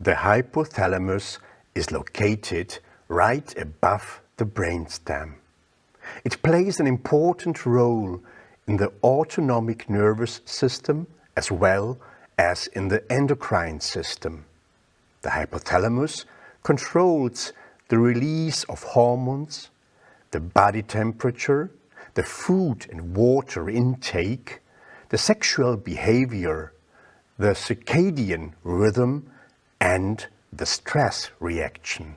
The hypothalamus is located right above the brainstem. It plays an important role in the autonomic nervous system as well as in the endocrine system. The hypothalamus controls the release of hormones, the body temperature, the food and water intake, the sexual behavior, the circadian rhythm and the stress reaction.